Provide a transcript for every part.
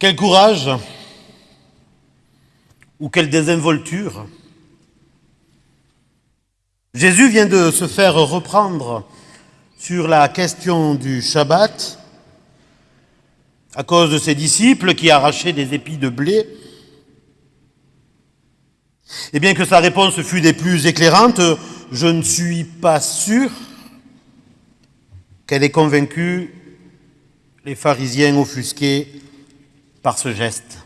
Quel courage ou quelle désinvolture Jésus vient de se faire reprendre sur la question du Shabbat à cause de ses disciples qui arrachaient des épis de blé. Et bien que sa réponse fût des plus éclairantes, je ne suis pas sûr qu'elle ait convaincu les pharisiens offusqués par ce geste.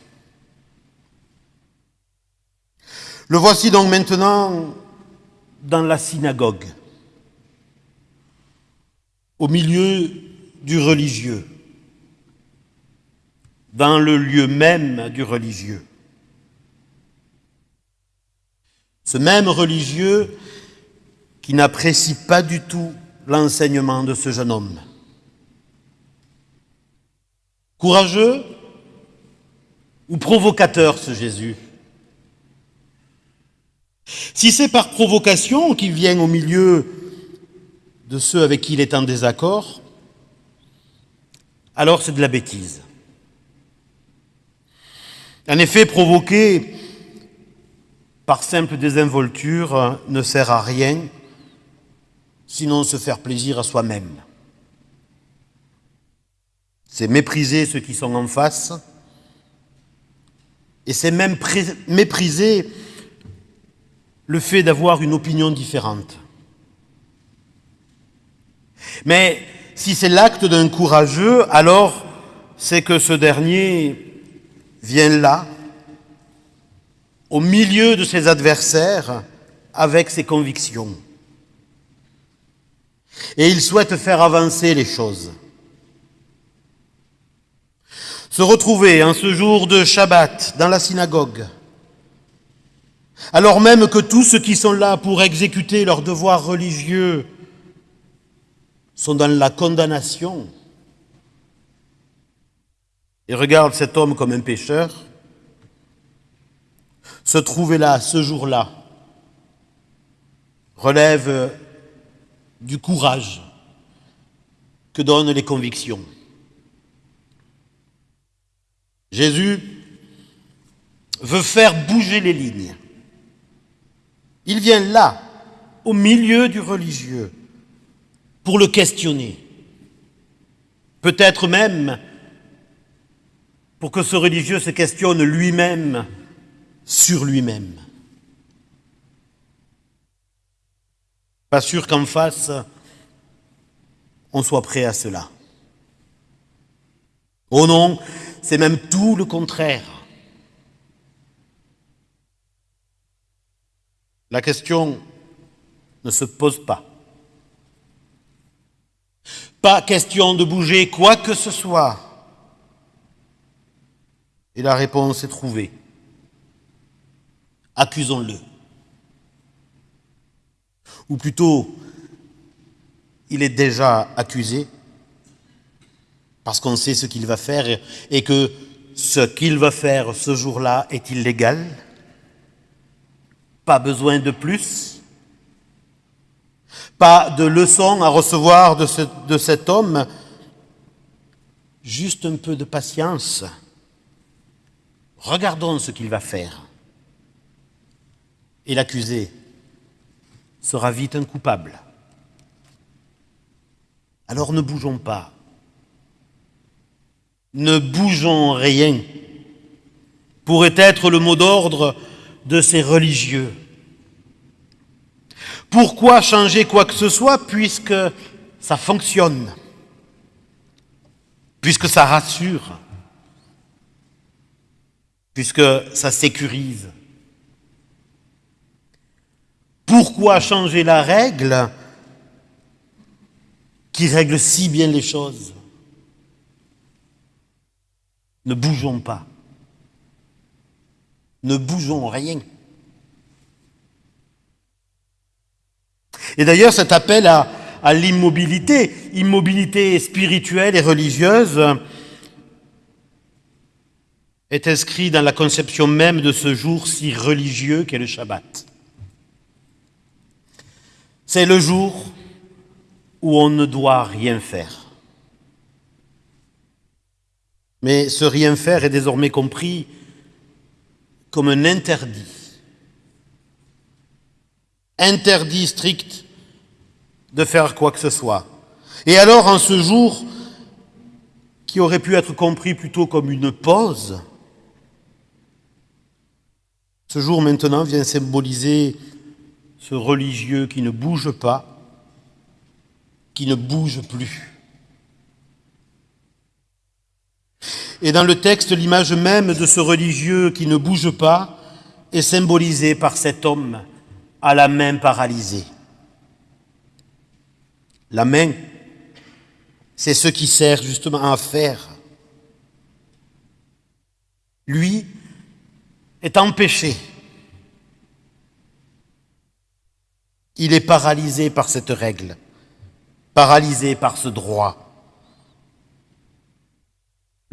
Le voici donc maintenant dans la synagogue, au milieu du religieux, dans le lieu même du religieux. Ce même religieux qui n'apprécie pas du tout l'enseignement de ce jeune homme. Courageux ou provocateur ce Jésus Si c'est par provocation qu'il vient au milieu de ceux avec qui il est en désaccord, alors c'est de la bêtise. En effet, provoquer par simple désinvolture ne sert à rien, sinon se faire plaisir à soi-même. C'est mépriser ceux qui sont en face, et c'est même mépriser le fait d'avoir une opinion différente. Mais si c'est l'acte d'un courageux, alors c'est que ce dernier vient là, au milieu de ses adversaires, avec ses convictions. Et il souhaite faire avancer les choses. Se retrouver en ce jour de Shabbat dans la synagogue, alors même que tous ceux qui sont là pour exécuter leurs devoirs religieux sont dans la condamnation et regardent cet homme comme un pécheur, se trouver là, ce jour-là, relève du courage que donnent les convictions. Jésus veut faire bouger les lignes. Il vient là, au milieu du religieux, pour le questionner. Peut-être même pour que ce religieux se questionne lui-même sur lui-même. Pas sûr qu'en face, on soit prêt à cela. Oh non, c'est même tout le contraire. La question ne se pose pas. Pas question de bouger quoi que ce soit. Et la réponse est trouvée. Accusons-le. Ou plutôt, il est déjà accusé parce qu'on sait ce qu'il va faire et que ce qu'il va faire ce jour-là est illégal. Pas besoin de plus. Pas de leçon à recevoir de, de cet homme. Juste un peu de patience. Regardons ce qu'il va faire. Et l'accusé sera vite un coupable. Alors ne bougeons pas. Ne bougeons rien pourrait être le mot d'ordre de ces religieux. Pourquoi changer quoi que ce soit puisque ça fonctionne, puisque ça rassure, puisque ça sécurise? Pourquoi changer la règle qui règle si bien les choses? Ne bougeons pas ne bougeons rien. Et d'ailleurs, cet appel à, l'immobilité, immobilité spirituelle et religieuse, est inscrit dans la conception même de ce jour si religieux qu'est le Shabbat. C'est le jour où on ne doit rien faire. Mais ce rien faire est désormais compris comme un interdit. Interdit strict de faire quoi que ce soit. Et alors, en ce jour qui aurait pu être compris plutôt comme une pause, ce jour maintenant vient symboliser ce religieux qui ne bouge pas, qui ne bouge plus. Et dans le texte, l'image même de ce religieux qui ne bouge pas est symbolisée par cet homme à la main paralysée. La main, c'est ce qui sert justement à faire. Lui est empêché. Il est paralysé par cette règle, paralysé par ce droit.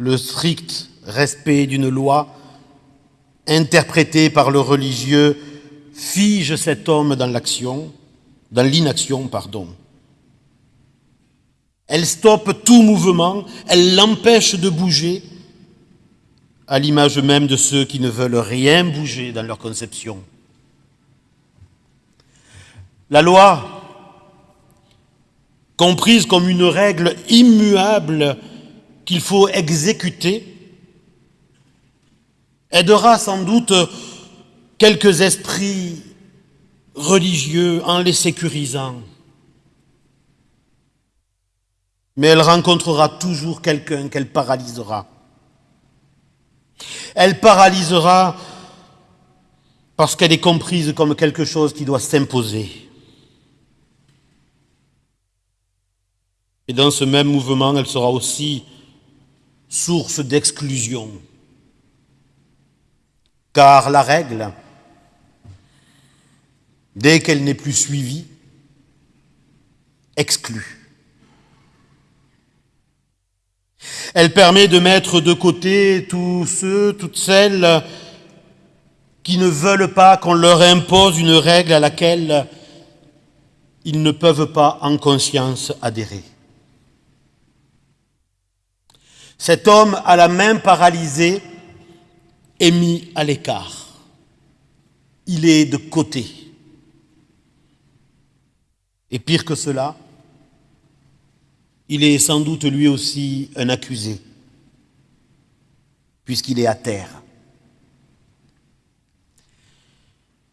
Le strict respect d'une loi interprétée par le religieux fige cet homme dans l'action, dans l'inaction, pardon. Elle stoppe tout mouvement, elle l'empêche de bouger, à l'image même de ceux qui ne veulent rien bouger dans leur conception. La loi, comprise comme une règle immuable qu'il faut exécuter, aidera sans doute quelques esprits religieux en les sécurisant. Mais elle rencontrera toujours quelqu'un qu'elle paralysera. Elle paralysera parce qu'elle est comprise comme quelque chose qui doit s'imposer. Et dans ce même mouvement, elle sera aussi source d'exclusion. Car la règle, dès qu'elle n'est plus suivie, exclut. Elle permet de mettre de côté tous ceux, toutes celles qui ne veulent pas qu'on leur impose une règle à laquelle ils ne peuvent pas en conscience adhérer. Cet homme à la main paralysée est mis à l'écart. Il est de côté. Et pire que cela, il est sans doute lui aussi un accusé, puisqu'il est à terre.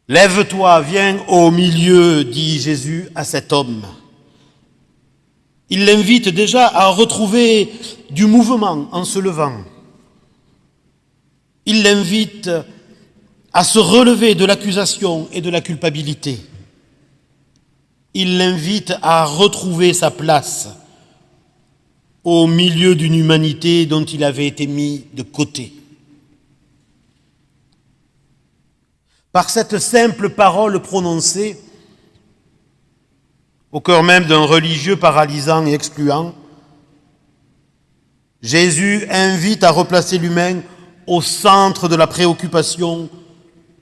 Lève-toi, viens au milieu, dit Jésus à cet homme. Il l'invite déjà à retrouver du mouvement en se levant. Il l'invite à se relever de l'accusation et de la culpabilité. Il l'invite à retrouver sa place au milieu d'une humanité dont il avait été mis de côté. Par cette simple parole prononcée, au cœur même d'un religieux paralysant et excluant, Jésus invite à replacer l'humain au centre de la préoccupation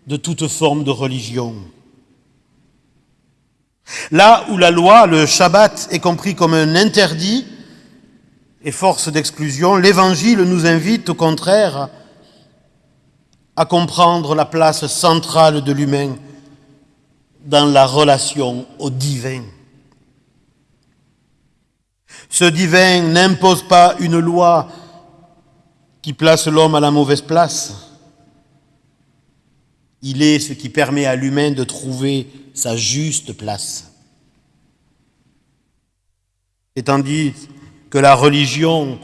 de toute forme de religion. Là où la loi, le Shabbat, est compris comme un interdit, et force d'exclusion, l'Évangile nous invite au contraire à comprendre la place centrale de l'humain dans la relation au divin. Ce divin n'impose pas une loi qui place l'homme à la mauvaise place. Il est ce qui permet à l'humain de trouver sa juste place. Et tandis que la religion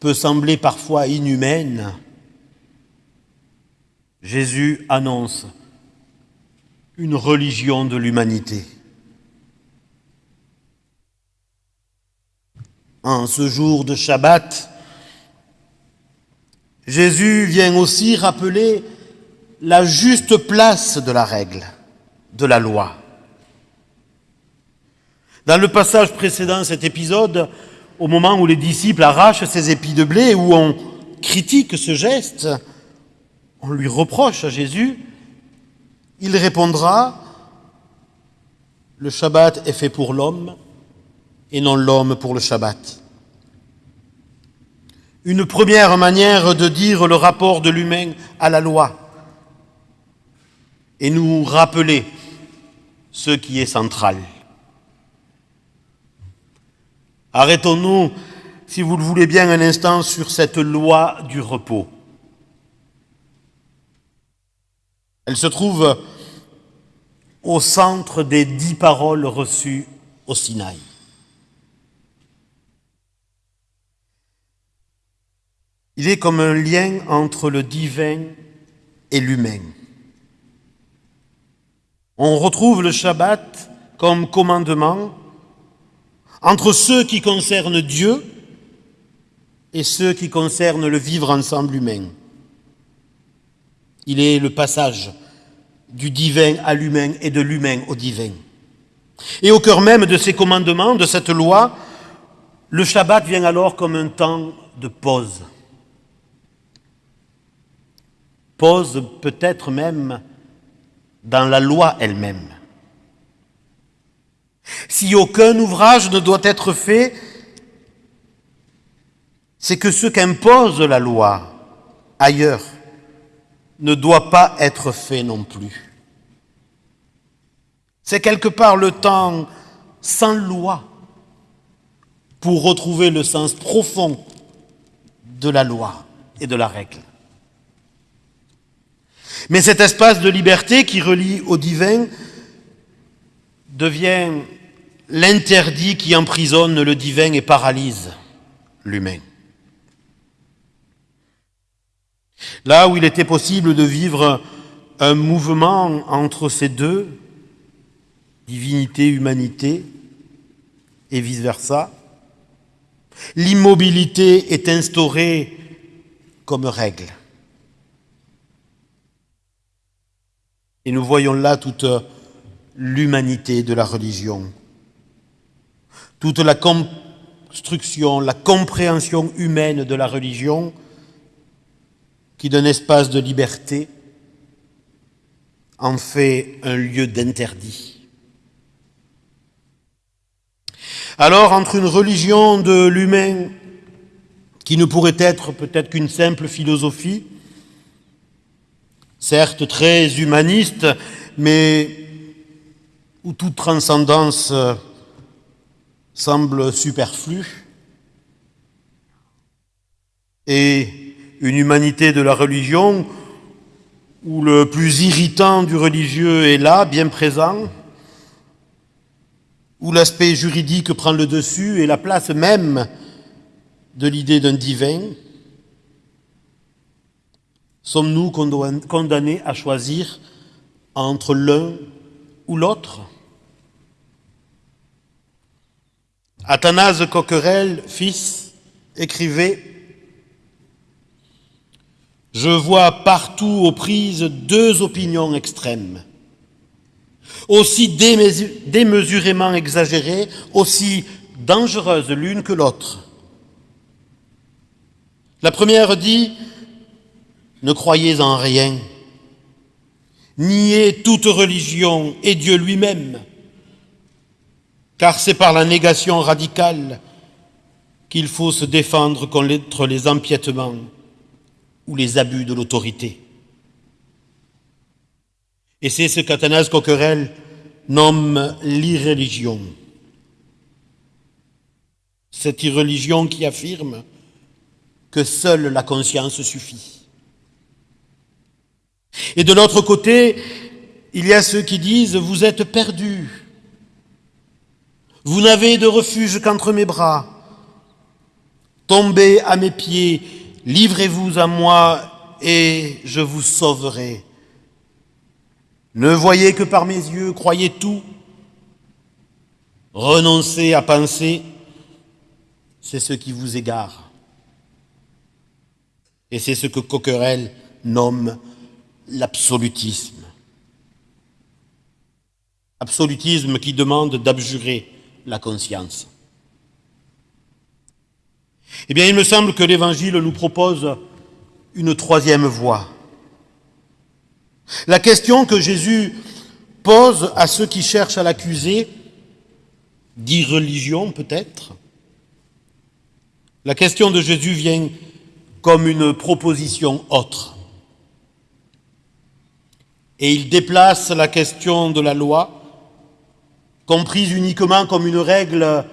peut sembler parfois inhumaine, Jésus annonce une religion de l'humanité. En ce jour de Shabbat, Jésus vient aussi rappeler la juste place de la règle, de la loi. Dans le passage précédent, cet épisode, au moment où les disciples arrachent ces épis de blé, où on critique ce geste, on lui reproche à Jésus, il répondra, le Shabbat est fait pour l'homme et non l'homme pour le Shabbat. une première manière de dire le rapport de l'humain à la loi et nous rappeler ce qui est central. Arrêtons-nous, si vous le voulez bien, un instant sur cette loi du repos. Elle se trouve au centre des dix paroles reçues au Sinaï. Il est comme un lien entre le divin et l'humain. On retrouve le Shabbat comme commandement entre ceux qui concernent Dieu et ceux qui concernent le vivre ensemble humain. Il est le passage du divin à l'humain et de l'humain au divin. Et au cœur même de ces commandements, de cette loi, le Shabbat vient alors comme un temps de pause. Pause peut-être même dans la loi elle-même. Si aucun ouvrage ne doit être fait, c'est que ce qu'impose la loi ailleurs ne doit pas être fait non plus. C'est quelque part le temps sans loi pour retrouver le sens profond de la loi et de la règle. Mais cet espace de liberté qui relie au divin devient l'interdit qui emprisonne le divin et paralyse l'humain. Là où il était possible de vivre un mouvement entre ces deux, divinité, humanité, et vice-versa, l'immobilité est instaurée comme règle. Et nous voyons là toute l'humanité de la religion, toute la construction, la compréhension humaine de la religion qui, d'un espace de liberté, en fait un lieu d'interdit. Alors, entre une religion de l'humain qui ne pourrait être peut-être qu'une simple philosophie, certes très humaniste, mais où toute transcendance euh, semble superflue, et une humanité de la religion où le plus irritant du religieux est là, bien présent, où l'aspect juridique prend le dessus et la place même de l'idée d'un divin, Sommes-nous condamnés à choisir entre l'un ou l'autre? Athanase Coquerel, fils, écrivait Je vois partout aux prises deux opinions extrêmes, aussi démesurément exagérées, aussi dangereuses l'une que l'autre. La première dit ne croyez en rien. Niez toute religion et Dieu lui-même, car c'est par la négation radicale qu'il faut se défendre contre les empiètements ou les abus de l'autorité. Et c'est ce qu'Athanase Coquerel nomme l'irréligion. Cette irreligion qui affirme que seule la conscience suffit. Et de l'autre côté, il y a ceux qui disent, vous êtes perdus, vous n'avez de refuge qu'entre mes bras, tombez à mes pieds, livrez-vous à moi et je vous sauverai. Ne voyez que par mes yeux, croyez tout, renoncez à penser, c'est ce qui vous égare. Et c'est ce que Coquerel nomme l'absolutisme. Absolutisme qui demande d'abjurer la conscience. Eh bien, il me semble que l'Évangile nous propose une troisième voie. La question que Jésus pose à ceux qui cherchent à l'accuser, d'irreligion peut-être, la question de Jésus vient comme une proposition autre. Et il déplace la question de la loi, comprise uniquement comme une règle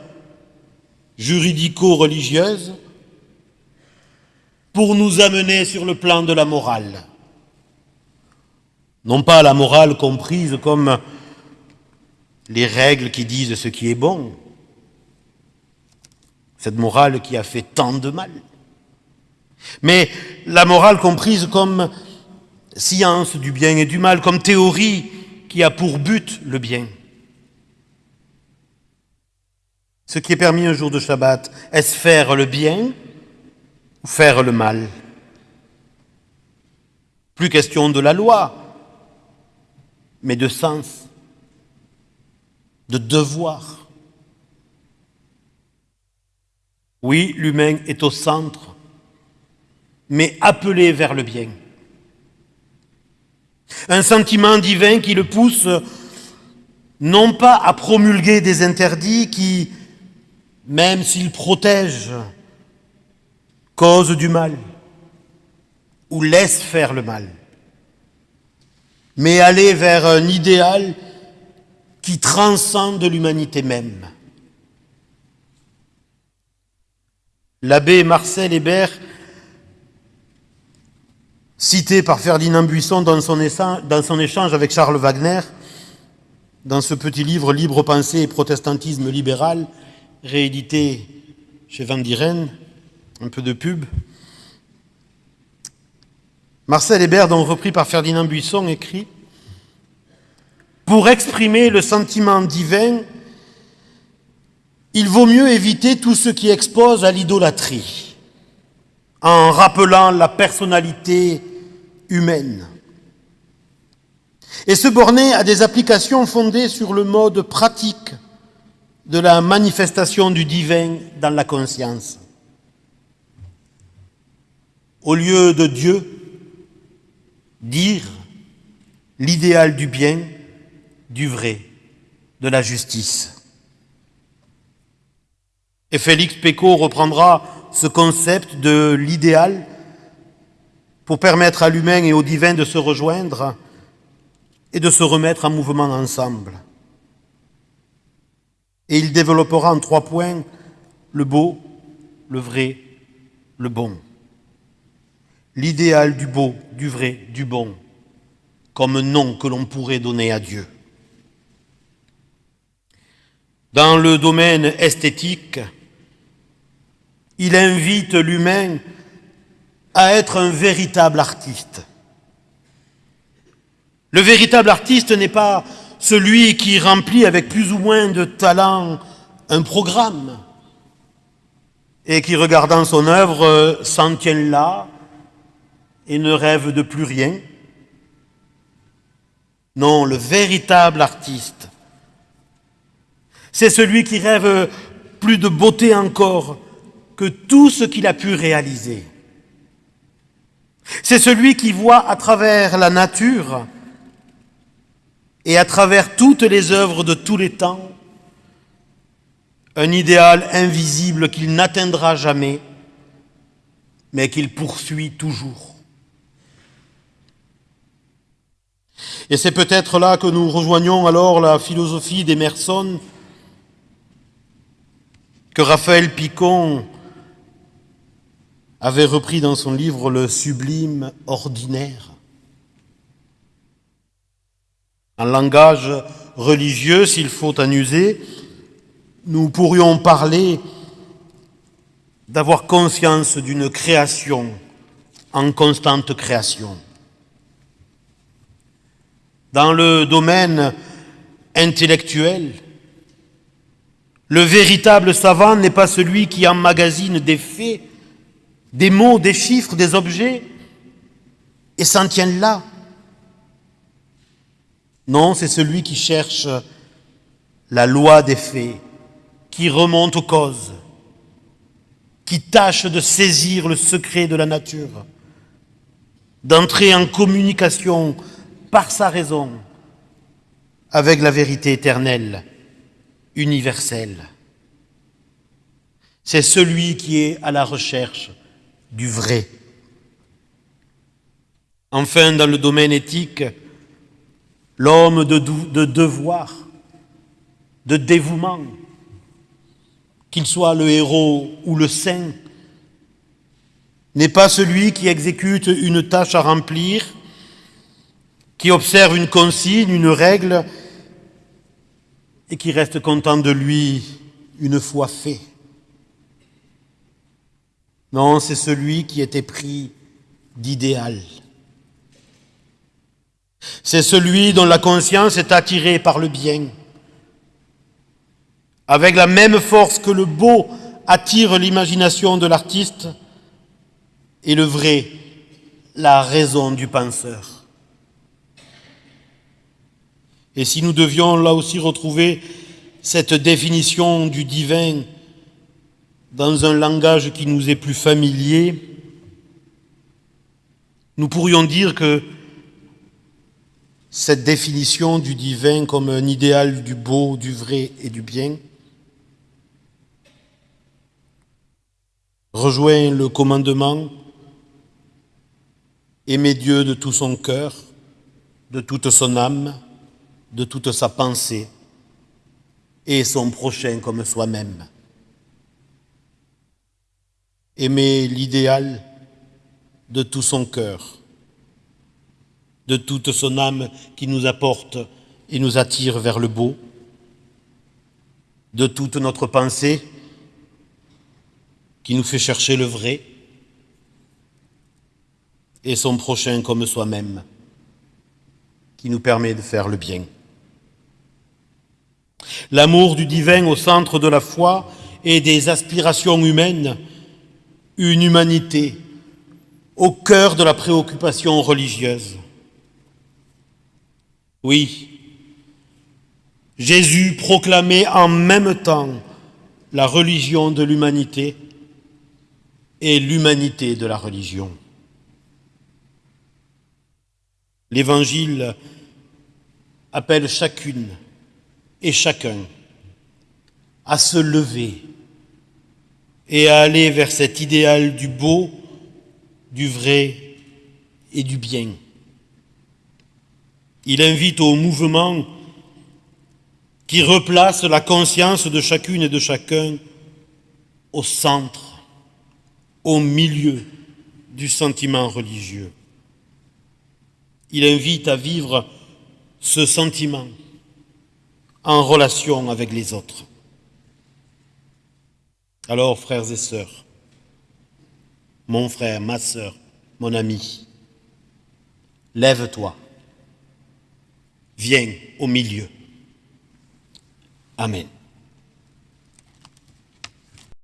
juridico-religieuse, pour nous amener sur le plan de la morale. Non pas la morale comprise comme les règles qui disent ce qui est bon, cette morale qui a fait tant de mal, mais la morale comprise comme science du bien et du mal, comme théorie qui a pour but le bien. Ce qui est permis un jour de Shabbat, est-ce faire le bien ou faire le mal? Plus question de la loi, mais de sens, de devoir. Oui, l'humain est au centre, mais appelé vers le bien. Un sentiment divin qui le pousse non pas à promulguer des interdits qui, même s'ils protègent, causent du mal ou laissent faire le mal, mais aller vers un idéal qui transcende l'humanité même. L'abbé Marcel Hébert, cité par Ferdinand Buisson dans son, échange avec Charles Wagner, dans ce petit livre Libre pensée et protestantisme libéral, réédité chez Van Dieren, un peu de pub. Marcel Hébert, donc repris par Ferdinand Buisson, écrit Pour exprimer le sentiment divin, il vaut mieux éviter tout ce qui expose à l'idolâtrie, en rappelant la personnalité humaine, et se borner à des applications fondées sur le mode pratique de la manifestation du divin dans la conscience. Au lieu de Dieu, dire l'idéal du bien, du vrai, de la justice. Et Félix Pécaud reprendra ce concept de l'idéal pour permettre à l'humain et au divin de se rejoindre et de se remettre en mouvement ensemble. Et il développera en trois points le beau, le vrai, le bon l'idéal du beau, du vrai, du bon, comme nom que l'on pourrait donner à Dieu. Dans le domaine esthétique, il invite l'humain à être un véritable artiste. Le véritable artiste n'est pas celui qui remplit avec plus ou moins de talent un programme et qui, regardant son œuvre, s'en tient là et ne rêve de plus rien. Non, le véritable artiste, c'est celui qui rêve plus de beauté encore que tout ce qu'il a pu réaliser. C'est celui qui voit à travers la nature et à travers toutes les œuvres de tous les temps un idéal invisible qu'il n'atteindra jamais, mais qu'il poursuit toujours. Et c'est peut-être là que nous rejoignons alors la philosophie d'Emerson que Raphaël Picon avait repris dans son livre Le sublime ordinaire. En langage religieux, s'il faut en user, nous pourrions parler d'avoir conscience d'une création en constante création. Dans le domaine intellectuel, le véritable savant n'est pas celui qui emmagasine des faits, des mots, des chiffres, des objets, et s'en tient là. Non, c'est celui qui cherche la loi des faits, qui remonte aux causes, qui tâche de saisir le secret de la nature, d'entrer en communication par sa raison avec la vérité éternelle, universelle. C'est celui qui est à la recherche du vrai. Enfin, dans le domaine éthique, l'homme de, de devoir, de dévouement, qu'il soit le héros ou le saint, n'est pas celui qui exécute une tâche à remplir, qui observe une consigne, une règle, et qui reste content de lui une fois fait. Non, c'est celui qui était pris d'idéal. C'est celui dont la conscience est attirée par le bien. Avec la même force que le beau attire l'imagination de l'artiste et le vrai, la raison du penseur. Et si nous devions là aussi retrouver cette définition du divin dans un langage qui nous est plus familier, nous pourrions dire que cette définition du divin comme un idéal du beau, du vrai et du bien rejoint le commandement aimer Dieu de tout son cœur, de toute son âme, de toute sa pensée et son prochain comme soi-même. Aimer l'idéal de tout son cœur, de toute son âme qui nous apporte et nous attire vers le beau, de toute notre pensée qui nous fait chercher le vrai, et son prochain comme soi-même, qui nous permet de faire le bien. L'amour du divin au centre de la foi et des aspirations humaines, une humanité au cœur de la préoccupation religieuse. Oui, Jésus proclamait en même temps la religion de l'humanité et l'humanité de la religion. L'Évangile appelle chacune et chacun à se lever et à aller vers cet idéal du beau, du vrai et du bien. Il invite au mouvement qui replace la conscience de chacune et de chacun au centre, au milieu du sentiment religieux. Il invite à vivre ce sentiment en relation avec les autres. Alors, frères et sœurs, mon frère, ma sœur, mon ami, lève-toi, viens au milieu. Amen.